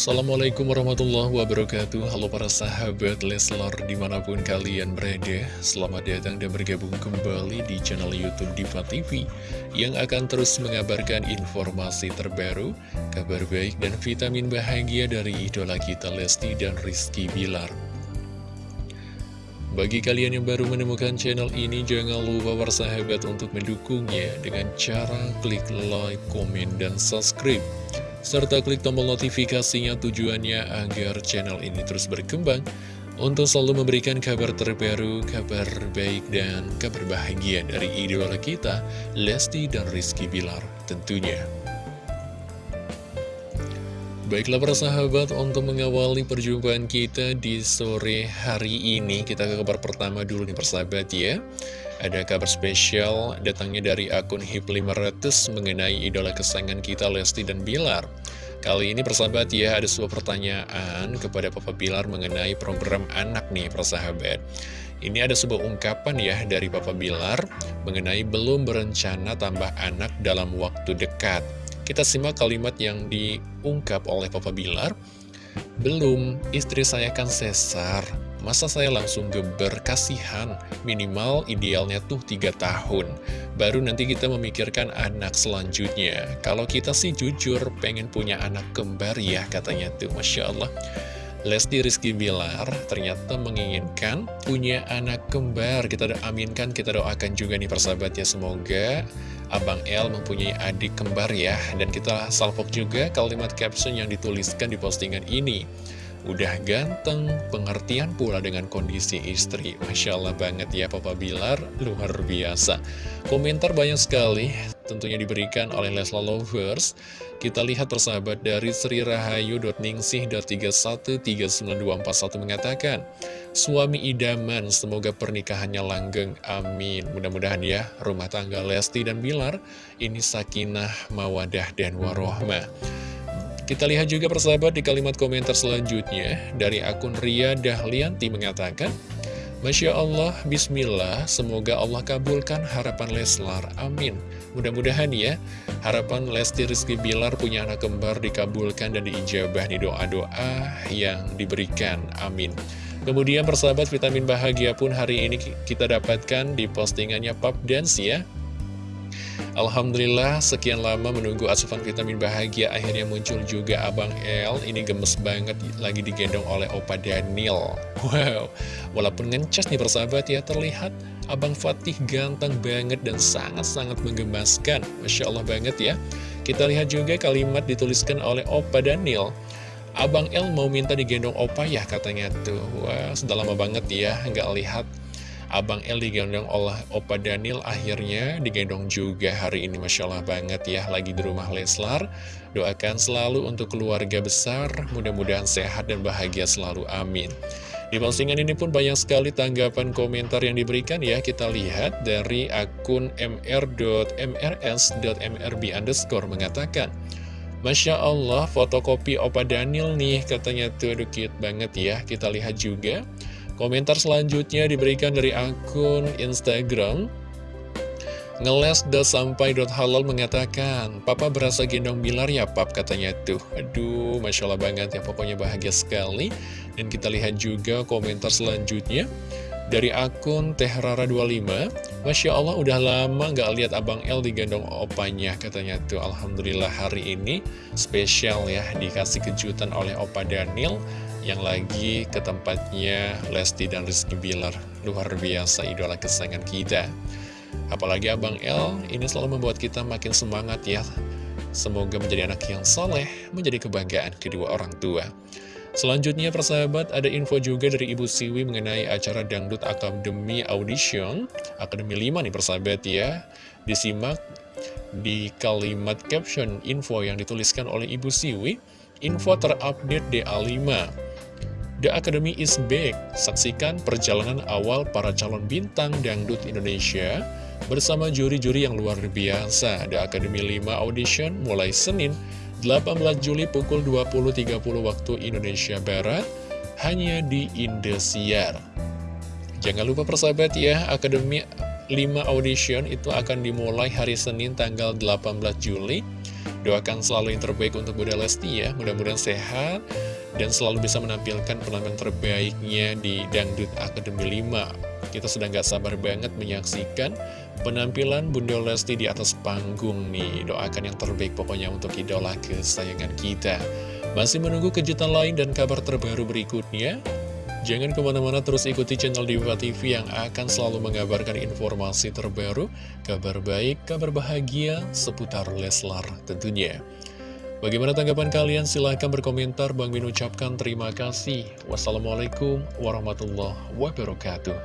Assalamualaikum warahmatullahi wabarakatuh. Halo para sahabat Leslar di mana pun kalian berada Selamat datang dan bergabung kembali di channel Youtube Diva TV Yang akan terus mengabarkan informasi terbaru Kabar baik dan vitamin bahagia dari idola kita Lesti dan Rizky Bilar. Bagi kalian yang baru menemukan channel ini, jangan lupa sahabat untuk mendukungnya dengan cara klik like, komen, dan subscribe serta klik tombol notifikasinya tujuannya agar channel ini terus berkembang untuk selalu memberikan kabar terbaru, kabar baik, dan kabar bahagia dari idola kita, Lesti dan Rizky Bilar tentunya. Baiklah para sahabat, untuk mengawali perjumpaan kita di sore hari ini, kita ke kabar pertama dulu nih persahabat ya. Ada kabar spesial datangnya dari akun HIP500 mengenai idola kesayangan kita Lesti dan Bilar. Kali ini persahabat ya ada sebuah pertanyaan kepada Papa Bilar mengenai program anak nih persahabat. Ini ada sebuah ungkapan ya dari Papa Bilar mengenai belum berencana tambah anak dalam waktu dekat. Kita simak kalimat yang diungkap oleh Papa Bilar. Belum, istri saya kan sesar, Masa saya langsung geber kasihan, minimal idealnya tuh 3 tahun. Baru nanti kita memikirkan anak selanjutnya. Kalau kita sih jujur pengen punya anak kembar ya katanya tuh, Masya Allah. Lesti Rizky Bilar ternyata menginginkan punya anak kembar. Kita aminkan, kita doakan juga nih persahabat ya. Semoga Abang L mempunyai adik kembar ya. Dan kita salvok juga kalimat caption yang dituliskan di postingan ini. Udah ganteng, pengertian pula dengan kondisi istri. Masya Allah banget ya Papa Bilar, luar biasa. Komentar banyak sekali, tentunya diberikan oleh Lesla Lovers. Kita lihat persahabat dari Sri Rahayu.ningsih.313921 mengatakan, Suami idaman, semoga pernikahannya langgeng, amin. Mudah-mudahan ya, rumah tangga Lesti dan Bilar, ini sakinah, mawadah, dan warohmah. Kita lihat juga persahabat di kalimat komentar selanjutnya dari akun Ria Dahlianti mengatakan Masya Allah, Bismillah, semoga Allah kabulkan harapan Leslar, amin. Mudah-mudahan ya, harapan Lesti Rizky Bilar punya anak kembar dikabulkan dan diijabah di doa-doa yang diberikan, amin. Kemudian persahabat vitamin bahagia pun hari ini kita dapatkan di postingannya Pop Dance ya. Alhamdulillah sekian lama menunggu asupan vitamin bahagia akhirnya muncul juga Abang L ini gemes banget lagi digendong oleh Opa Daniel. Wow. Walaupun ngencas nih persahabat ya terlihat Abang Fatih ganteng banget dan sangat-sangat menggemaskan. Masya Allah banget ya. Kita lihat juga kalimat dituliskan oleh Opa Daniel. Abang L mau minta digendong Opa ya katanya tuh. Wah sudah lama banget ya nggak lihat Abang El digendong oleh Opa Daniel akhirnya digendong juga hari ini. Masya Allah banget ya lagi di rumah Leslar. Doakan selalu untuk keluarga besar mudah-mudahan sehat dan bahagia selalu amin. Di postingan ini pun banyak sekali tanggapan komentar yang diberikan ya. Kita lihat dari akun mr.mrs.mrb underscore mengatakan Masya Allah fotokopi Opa Daniel nih katanya. Tuh aduh cute banget ya. Kita lihat juga Komentar selanjutnya diberikan dari akun Instagram. Ngeles.sampai.halal mengatakan Papa berasa gendong Bilar ya pap katanya tuh. Aduh Masya Allah banget ya pokoknya bahagia sekali. Dan kita lihat juga komentar selanjutnya Dari akun Tehrara25 Masya Allah udah lama gak lihat Abang L digendong opanya katanya tuh. Alhamdulillah hari ini spesial ya Dikasih kejutan oleh Opa Daniel yang lagi ke tempatnya Lesti dan Rizky Bilar. Luar biasa idola kesayangan kita. Apalagi Abang L ini selalu membuat kita makin semangat ya. Semoga menjadi anak yang soleh, menjadi kebanggaan kedua orang tua. Selanjutnya persahabat ada info juga dari Ibu Siwi mengenai acara Dangdut Akademi Audition Akademi 5 nih persahabat ya Disimak di kalimat caption info yang dituliskan oleh Ibu Siwi Info terupdate DA5 The Academy is back. Saksikan perjalanan awal para calon bintang dangdut Indonesia bersama juri-juri yang luar biasa. The Academy 5 Audition mulai Senin 18 Juli pukul 20.30 waktu Indonesia Barat hanya di Indosiar. Jangan lupa persahabat ya, Academy 5 Audition itu akan dimulai hari Senin tanggal 18 Juli Doakan selalu yang terbaik untuk Bunda Lesti ya, mudah-mudahan sehat dan selalu bisa menampilkan penampilan terbaiknya di Dangdut Akademi 5. Kita sedang gak sabar banget menyaksikan penampilan Bunda Lesti di atas panggung nih. Doakan yang terbaik pokoknya untuk idola kesayangan kita. Masih menunggu kejutan lain dan kabar terbaru berikutnya? Jangan ke mana-mana terus ikuti channel Diva TV yang akan selalu mengabarkan informasi terbaru, kabar baik, kabar bahagia seputar Leslar tentunya. Bagaimana tanggapan kalian? Silahkan berkomentar. Bang Min ucapkan terima kasih. Wassalamualaikum warahmatullahi wabarakatuh.